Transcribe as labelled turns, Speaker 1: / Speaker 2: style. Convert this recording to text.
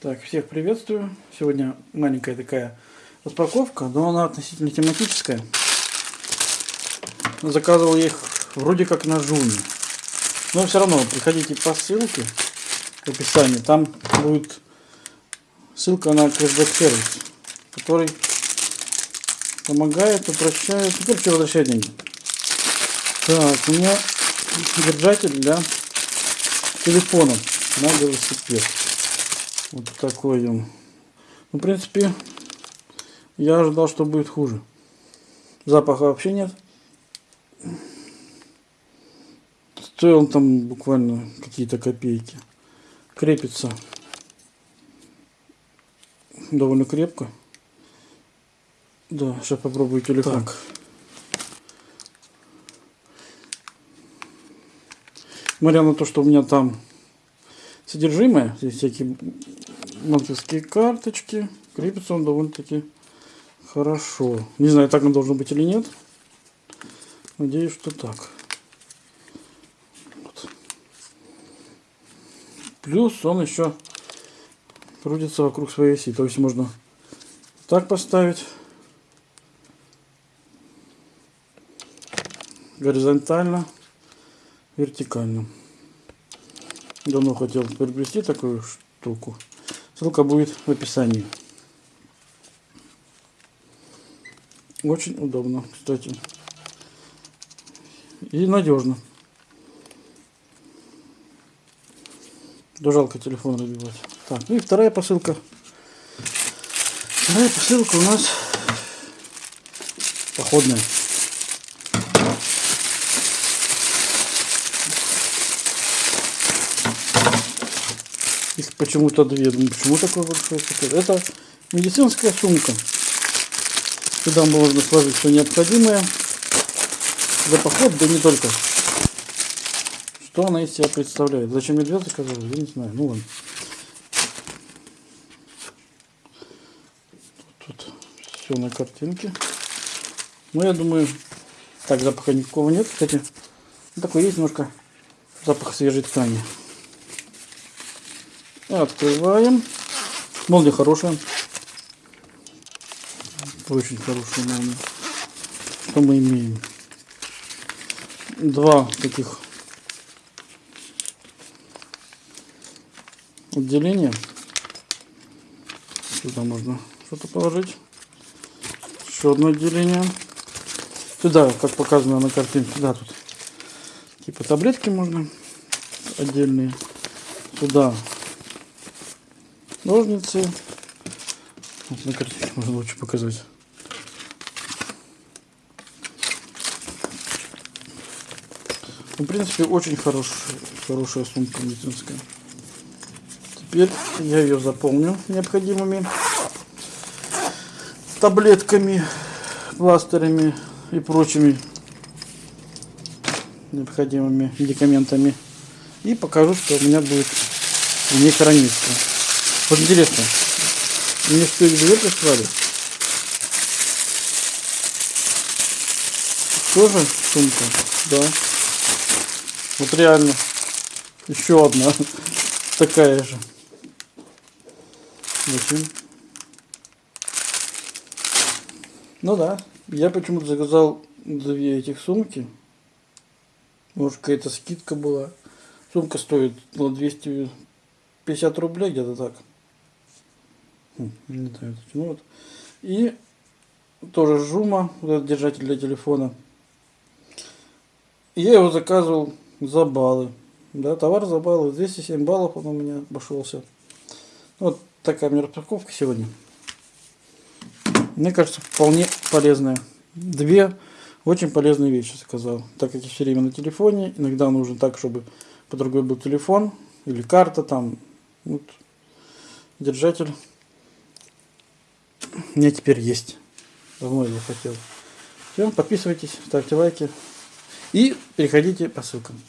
Speaker 1: Так, всех приветствую. Сегодня маленькая такая распаковка, но она относительно тематическая. Заказывал я их вроде как на Жуме. Но все равно приходите по ссылке в описании. Там будет ссылка на кэшбэк сервис, который помогает, упрощает, ну, короче, возвращает деньги. Так, у меня держатель для телефона на велосипед. Вот такой он. Ну, в принципе, я ожидал, что будет хуже. Запаха вообще нет. Стоил он там буквально какие-то копейки. Крепится довольно крепко. Да, сейчас попробую телефон. Так. Несмотря на то, что у меня там содержимое, здесь всякие банковские карточки, крепится он довольно-таки хорошо. Не знаю, так он должен быть или нет. Надеюсь, что так. Вот. Плюс он еще крутится вокруг своей оси. То есть можно так поставить. Горизонтально, вертикально. Давно хотел приобрести такую штуку. Ссылка будет в описании. Очень удобно, кстати. И надежно. Да жалко телефон разбивать. Так, ну и вторая посылка. Вторая посылка у нас походная. Их почему-то две. Думаю, почему такой большой пакет? Это медицинская сумка. Сюда можно сложить все необходимое. За поход, да не только. Что она из себя представляет? Зачем медведь заказал? Я не знаю. Ну ладно. Тут все на картинке. Ну, я думаю, так, запаха никакого нет. Кстати, такой есть немножко запах свежей ткани. Открываем. Молния хорошая. Очень хорошая молния. Что мы имеем? Два таких отделения. Сюда можно что-то положить. Еще одно отделение. Сюда, как показано на картинке, сюда тут типа таблетки можно отдельные. Сюда ножницы. Вот на картинке можно лучше показать. Ну, в принципе, очень хорошая, хорошая сумка медицинская. Теперь я ее заполню необходимыми таблетками, пластырями и прочими необходимыми медикаментами. И покажу, что у меня будет в ней храниться. Вот интересно, мне что их прислали? Тоже сумка? Да. Вот реально. Еще одна. Такая же. Зачем? Ну да. Я почему-то заказал две этих сумки. Может какая-то скидка была. Сумка стоит на 250 рублей где-то так. Хм, ну вот. И тоже жума, вот этот держатель для телефона. я его заказывал за баллы. Да, товар за баллы. 207 баллов он у меня обошелся. Вот такая у меня распаковка сегодня. Мне кажется, вполне полезная. Две очень полезные вещи заказал. Так как я все время на телефоне, иногда нужно так, чтобы по другой был телефон или карта там. Вот, держатель у меня теперь есть. Давно его хотел. Все, подписывайтесь, ставьте лайки и переходите по ссылкам.